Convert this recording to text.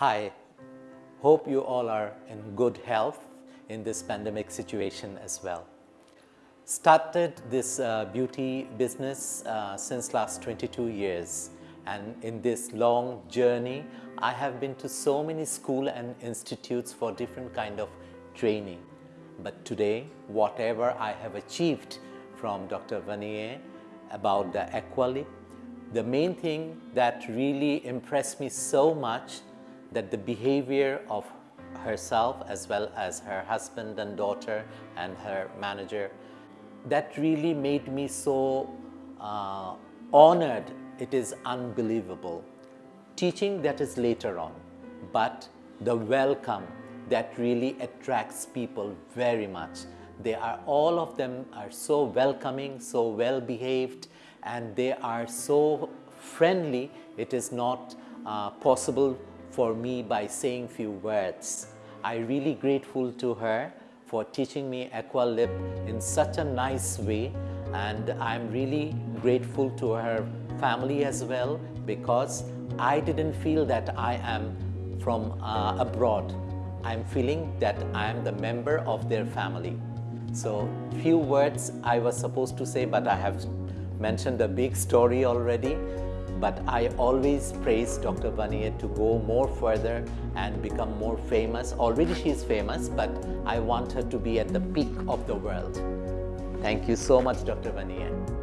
Hi, hope you all are in good health in this pandemic situation as well. Started this uh, beauty business uh, since last 22 years and in this long journey I have been to so many school and institutes for different kind of training. But today whatever I have achieved from Dr. Vanier about the Aqualip, the main thing that really impressed me so much that the behavior of herself as well as her husband and daughter and her manager that really made me so uh, honored. It is unbelievable. Teaching that is later on but the welcome that really attracts people very much. They are all of them are so welcoming so well behaved and they are so friendly. It is not uh, possible for me by saying few words. I really grateful to her for teaching me Aqualip in such a nice way and I'm really grateful to her family as well because I didn't feel that I am from uh, abroad. I'm feeling that I am the member of their family. So few words I was supposed to say but I have mentioned a big story already but I always praise Dr. Vanier to go more further and become more famous. Already she is famous, but I want her to be at the peak of the world. Thank you so much, Dr. Vanier.